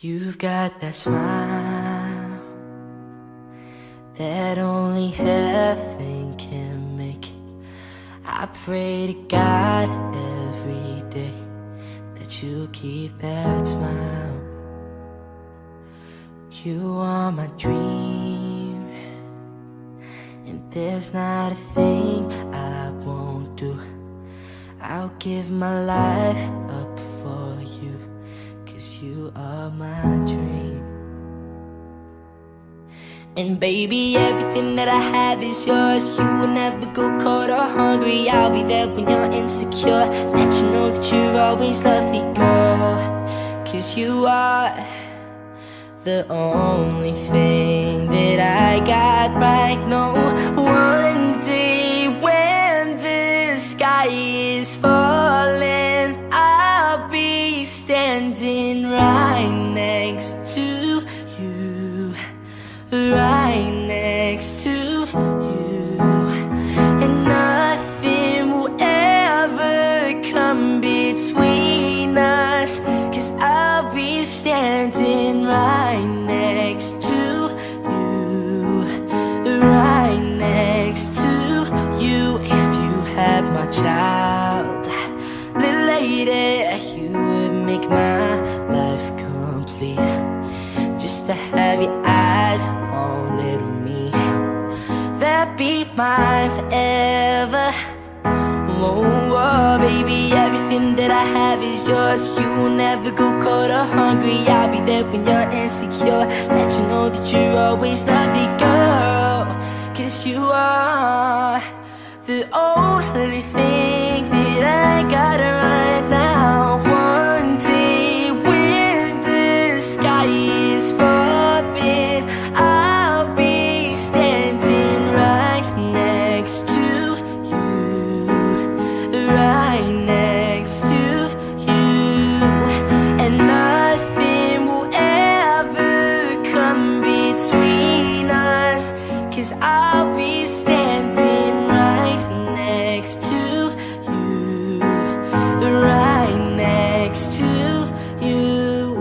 You've got that smile that only heaven can make. I pray to God every day that you keep that smile. You are my dream, and there's not a thing I won't do. I'll give my life up for you. You are my dream. And baby, everything that I have is yours. You will never go cold or hungry. I'll be there when you're insecure. Let you know that you're always lovely, girl. Cause you are the only thing that I got right. Now One day when the sky is falling I'll be standing right next to you, and nothing will ever come between us, cause I'll be standing right next to you, right next to you, if you had my child, little lady, you would make my be mine forever Whoa, baby, everything that I have is yours. You will never go cold or hungry. I'll be there when you're insecure. Let you know that you're always the girl. Cause you are the only thing between us. I'll be standing right next to you. Right next to you.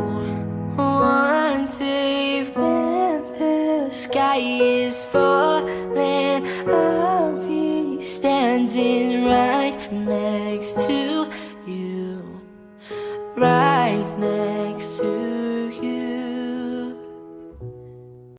One day when the sky is falling I'll be standing right next to you. Right next